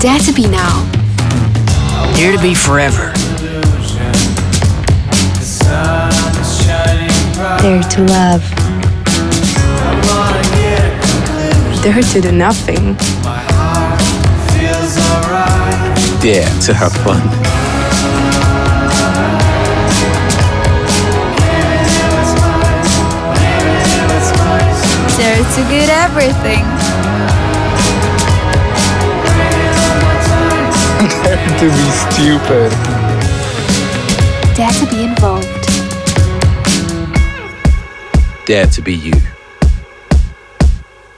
Dare to be now. Dare to be forever. Dare to love. Dare to do nothing. Dare to have fun. Dare to get everything. Dare to be stupid. Dare to be involved. Dare to be you.